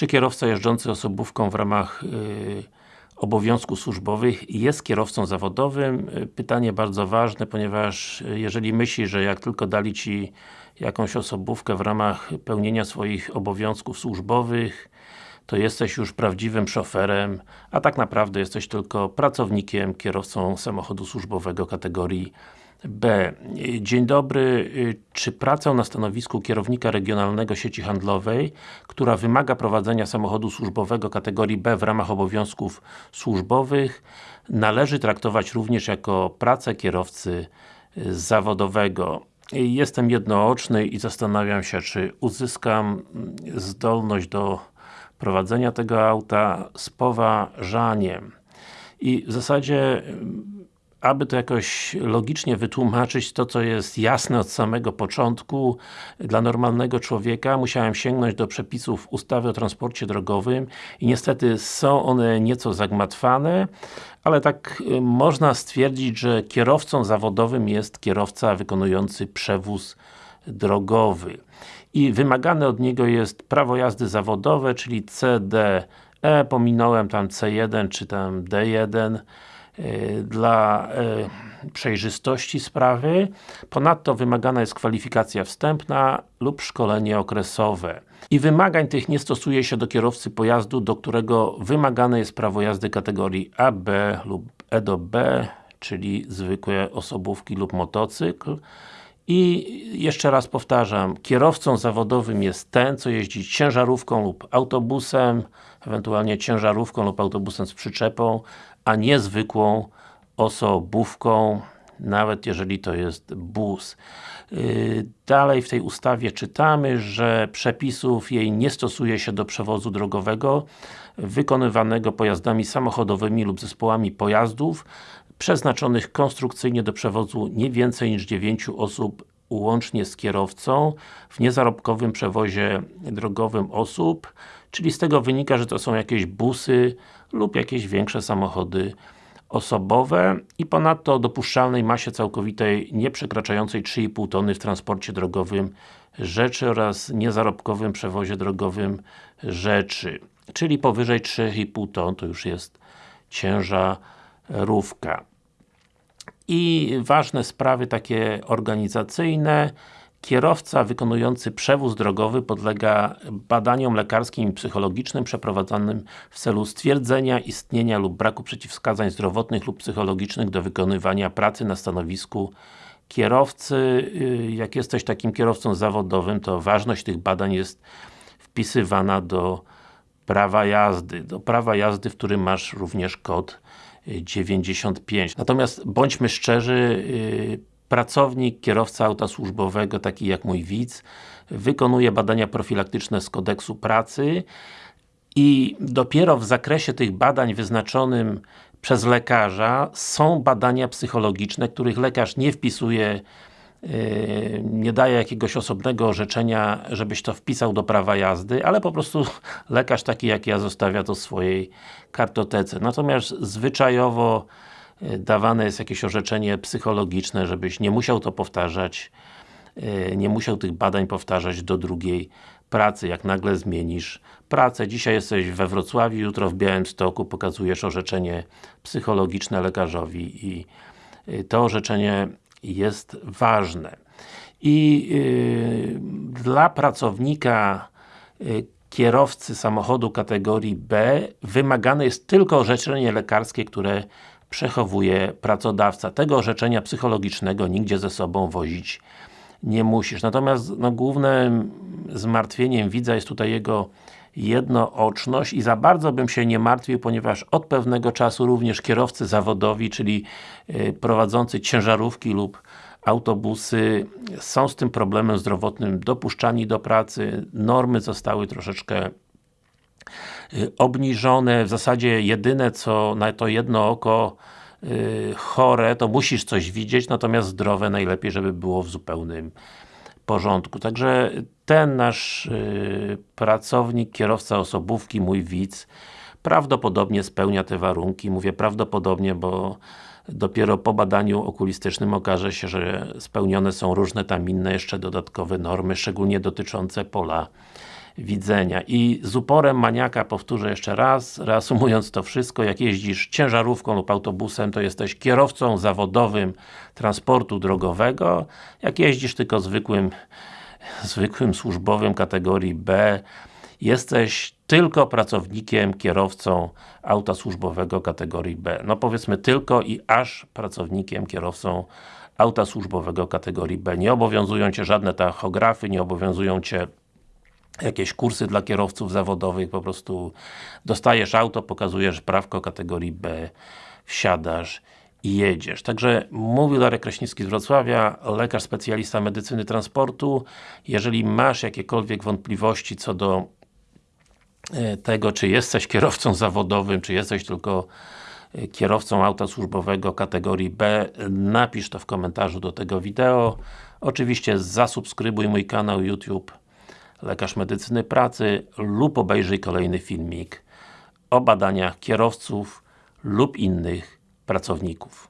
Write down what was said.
Czy kierowca jeżdżący osobówką w ramach yy, obowiązków służbowych jest kierowcą zawodowym? Pytanie bardzo ważne, ponieważ jeżeli myślisz, że jak tylko dali Ci jakąś osobówkę w ramach pełnienia swoich obowiązków służbowych, to jesteś już prawdziwym szoferem, a tak naprawdę jesteś tylko pracownikiem, kierowcą samochodu służbowego kategorii B. Dzień dobry. Czy pracę na stanowisku kierownika regionalnego sieci handlowej, która wymaga prowadzenia samochodu służbowego kategorii B w ramach obowiązków służbowych, należy traktować również jako pracę kierowcy zawodowego? Jestem jednooczny i zastanawiam się, czy uzyskam zdolność do prowadzenia tego auta z poważaniem. I w zasadzie aby to jakoś logicznie wytłumaczyć to, co jest jasne od samego początku dla normalnego człowieka, musiałem sięgnąć do przepisów ustawy o transporcie drogowym i niestety są one nieco zagmatwane, ale tak y, można stwierdzić, że kierowcą zawodowym jest kierowca wykonujący przewóz drogowy. I wymagane od niego jest prawo jazdy zawodowe, czyli CDE, pominąłem tam C1 czy tam D1, Y, dla y, przejrzystości sprawy. Ponadto wymagana jest kwalifikacja wstępna lub szkolenie okresowe. I wymagań tych nie stosuje się do kierowcy pojazdu, do którego wymagane jest prawo jazdy kategorii AB lub E do B, czyli zwykłe osobówki lub motocykl. I jeszcze raz powtarzam, kierowcą zawodowym jest ten, co jeździ ciężarówką lub autobusem, ewentualnie ciężarówką lub autobusem z przyczepą, a nie zwykłą osobówką, nawet jeżeli to jest bus. Yy, dalej w tej ustawie czytamy, że przepisów jej nie stosuje się do przewozu drogowego wykonywanego pojazdami samochodowymi lub zespołami pojazdów przeznaczonych konstrukcyjnie do przewozu nie więcej niż 9 osób łącznie z kierowcą w niezarobkowym przewozie drogowym osób, czyli z tego wynika, że to są jakieś busy lub jakieś większe samochody osobowe i ponadto o dopuszczalnej masie całkowitej nie przekraczającej 3,5 tony w transporcie drogowym rzeczy oraz niezarobkowym przewozie drogowym rzeczy. Czyli powyżej 3,5 ton to już jest ciężarówka. I ważne sprawy takie organizacyjne. Kierowca wykonujący przewóz drogowy podlega badaniom lekarskim i psychologicznym przeprowadzanym w celu stwierdzenia istnienia lub braku przeciwwskazań zdrowotnych lub psychologicznych do wykonywania pracy na stanowisku kierowcy. Y, jak jesteś takim kierowcą zawodowym, to ważność tych badań jest wpisywana do prawa jazdy. Do prawa jazdy, w którym masz również kod 95. Natomiast bądźmy szczerzy, y, pracownik, kierowca auta służbowego, taki jak mój widz, wykonuje badania profilaktyczne z kodeksu pracy i dopiero w zakresie tych badań wyznaczonym przez lekarza są badania psychologiczne, których lekarz nie wpisuje nie daje jakiegoś osobnego orzeczenia, żebyś to wpisał do prawa jazdy, ale po prostu lekarz taki jak ja zostawia to w swojej kartotece. Natomiast zwyczajowo yy, dawane jest jakieś orzeczenie psychologiczne, żebyś nie musiał to powtarzać, yy, nie musiał tych badań powtarzać do drugiej pracy, jak nagle zmienisz pracę. Dzisiaj jesteś we Wrocławiu, jutro w Białymstoku, pokazujesz orzeczenie psychologiczne lekarzowi i to orzeczenie jest ważne. I yy, dla pracownika yy, kierowcy samochodu kategorii B wymagane jest tylko orzeczenie lekarskie, które przechowuje pracodawca. Tego orzeczenia psychologicznego nigdzie ze sobą wozić nie musisz. Natomiast no, głównym zmartwieniem widza jest tutaj jego jednooczność i za bardzo bym się nie martwił, ponieważ od pewnego czasu również kierowcy zawodowi, czyli y, prowadzący ciężarówki lub autobusy są z tym problemem zdrowotnym dopuszczani do pracy, normy zostały troszeczkę y, obniżone, w zasadzie jedyne co na to jedno oko chore, to musisz coś widzieć, natomiast zdrowe najlepiej, żeby było w zupełnym porządku. Także ten nasz yy, pracownik, kierowca osobówki, mój widz, prawdopodobnie spełnia te warunki. Mówię prawdopodobnie, bo dopiero po badaniu okulistycznym okaże się, że spełnione są różne tam inne jeszcze dodatkowe normy, szczególnie dotyczące pola widzenia. I z uporem maniaka powtórzę jeszcze raz, reasumując to wszystko, jak jeździsz ciężarówką lub autobusem, to jesteś kierowcą zawodowym transportu drogowego, jak jeździsz tylko zwykłym zwykłym służbowym kategorii B, jesteś tylko pracownikiem, kierowcą auta służbowego kategorii B. No powiedzmy tylko i aż pracownikiem, kierowcą auta służbowego kategorii B. Nie obowiązują Cię żadne tachografy, nie obowiązują Cię jakieś kursy dla kierowców zawodowych, po prostu dostajesz auto, pokazujesz prawko kategorii B, wsiadasz i jedziesz. Także mówił Darek Kraśnicki z Wrocławia, lekarz specjalista medycyny transportu. Jeżeli masz jakiekolwiek wątpliwości co do e, tego, czy jesteś kierowcą zawodowym, czy jesteś tylko e, kierowcą auta służbowego kategorii B, napisz to w komentarzu do tego wideo. Oczywiście zasubskrybuj mój kanał YouTube Lekarz Medycyny Pracy lub obejrzyj kolejny filmik o badaniach kierowców lub innych pracowników.